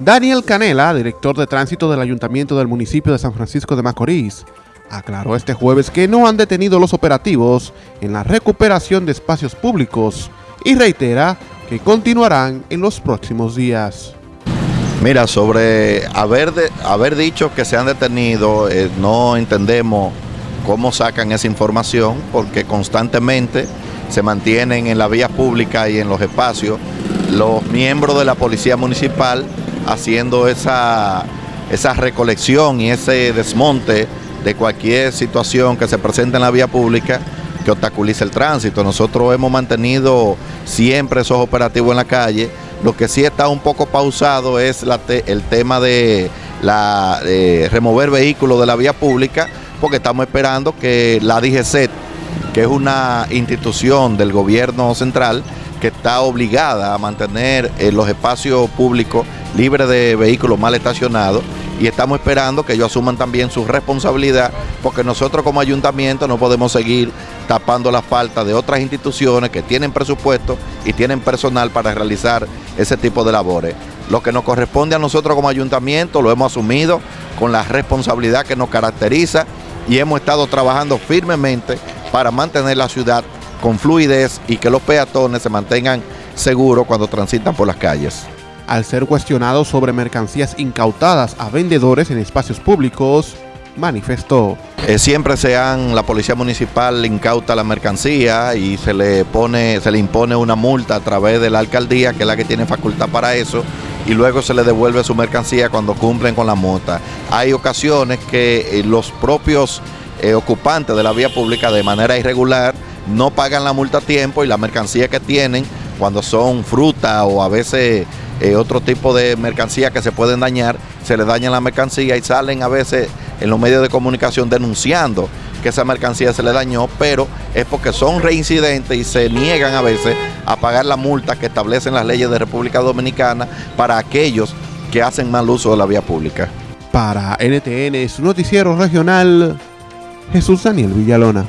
Daniel Canela, director de tránsito del Ayuntamiento del municipio de San Francisco de Macorís, aclaró este jueves que no han detenido los operativos en la recuperación de espacios públicos y reitera que continuarán en los próximos días. Mira, sobre haber, haber dicho que se han detenido, eh, no entendemos cómo sacan esa información porque constantemente se mantienen en la vía pública y en los espacios los miembros de la Policía Municipal haciendo esa, esa recolección y ese desmonte de cualquier situación que se presente en la vía pública que obstaculice el tránsito. Nosotros hemos mantenido siempre esos operativos en la calle. Lo que sí está un poco pausado es el tema de, remover vehículos de la vía pública, porque estamos esperando que la DGCET, que es una institución del gobierno central, que está obligada a mantener eh, los espacios públicos libres de vehículos mal estacionados y estamos esperando que ellos asuman también su responsabilidad porque nosotros como ayuntamiento no podemos seguir tapando la falta de otras instituciones que tienen presupuesto y tienen personal para realizar ese tipo de labores. Lo que nos corresponde a nosotros como ayuntamiento lo hemos asumido con la responsabilidad que nos caracteriza y hemos estado trabajando firmemente para mantener la ciudad con fluidez y que los peatones se mantengan seguros cuando transitan por las calles. Al ser cuestionado sobre mercancías incautadas a vendedores en espacios públicos, manifestó. Eh, siempre sean la policía municipal incauta la mercancía y se le pone, se le impone una multa a través de la alcaldía, que es la que tiene facultad para eso, y luego se le devuelve su mercancía cuando cumplen con la multa. Hay ocasiones que eh, los propios eh, ocupantes de la vía pública de manera irregular no pagan la multa a tiempo y la mercancía que tienen, cuando son fruta o a veces eh, otro tipo de mercancía que se pueden dañar, se les daña la mercancía y salen a veces en los medios de comunicación denunciando que esa mercancía se le dañó, pero es porque son reincidentes y se niegan a veces a pagar la multa que establecen las leyes de República Dominicana para aquellos que hacen mal uso de la vía pública. Para NTN, su noticiero regional, Jesús Daniel Villalona.